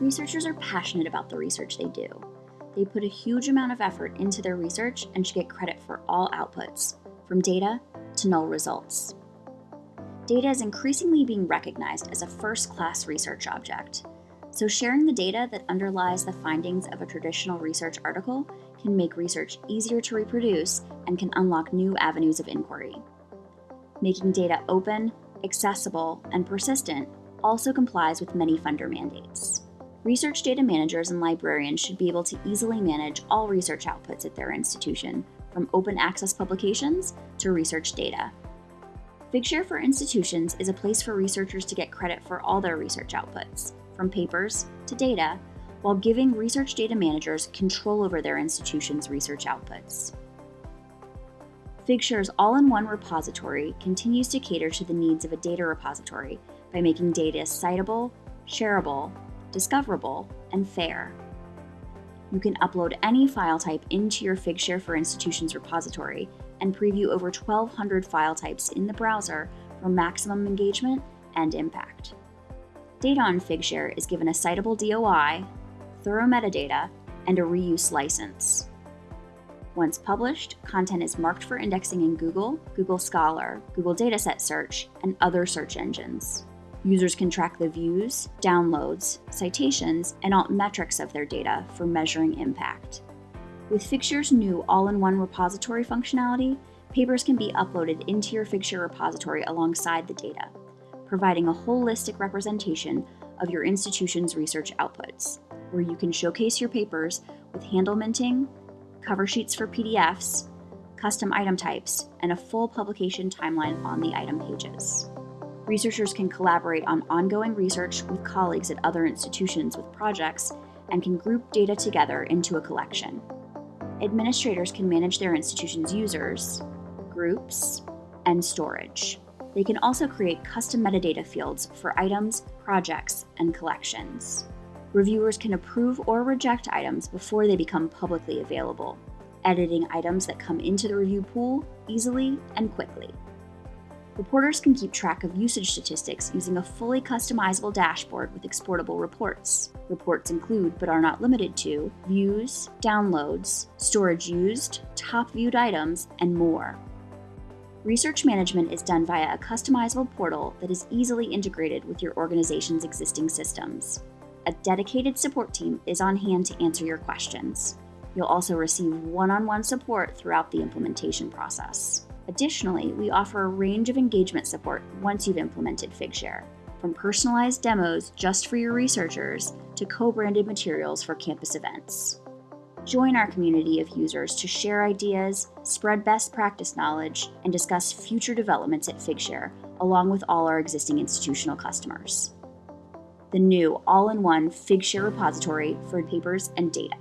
Researchers are passionate about the research they do. They put a huge amount of effort into their research and should get credit for all outputs, from data to null results. Data is increasingly being recognized as a first class research object, so sharing the data that underlies the findings of a traditional research article can make research easier to reproduce and can unlock new avenues of inquiry. Making data open, accessible, and persistent also complies with many funder mandates. Research data managers and librarians should be able to easily manage all research outputs at their institution, from open access publications to research data. Figshare for Institutions is a place for researchers to get credit for all their research outputs, from papers to data, while giving research data managers control over their institution's research outputs. Figshare's all in one repository continues to cater to the needs of a data repository by making data citable, shareable, discoverable, and fair. You can upload any file type into your Figshare for Institutions repository and preview over 1,200 file types in the browser for maximum engagement and impact. Data on Figshare is given a citable DOI, thorough metadata, and a reuse license. Once published, content is marked for indexing in Google, Google Scholar, Google Dataset Search, and other search engines. Users can track the views, downloads, citations, and alt metrics of their data for measuring impact. With Figshare's new all in one repository functionality, papers can be uploaded into your Figshare repository alongside the data, providing a holistic representation of your institution's research outputs, where you can showcase your papers with handle minting, cover sheets for PDFs, custom item types, and a full publication timeline on the item pages. Researchers can collaborate on ongoing research with colleagues at other institutions with projects and can group data together into a collection. Administrators can manage their institution's users, groups, and storage. They can also create custom metadata fields for items, projects, and collections. Reviewers can approve or reject items before they become publicly available, editing items that come into the review pool easily and quickly. Reporters can keep track of usage statistics using a fully customizable dashboard with exportable reports. Reports include, but are not limited to, views, downloads, storage used, top viewed items, and more. Research management is done via a customizable portal that is easily integrated with your organization's existing systems. A dedicated support team is on hand to answer your questions. You'll also receive one on one support throughout the implementation process. Additionally, we offer a range of engagement support once you've implemented Figshare, from personalized demos just for your researchers to co branded materials for campus events. Join our community of users to share ideas, spread best practice knowledge, and discuss future developments at Figshare, along with all our existing institutional customers. The new all in one Figshare repository for papers and data.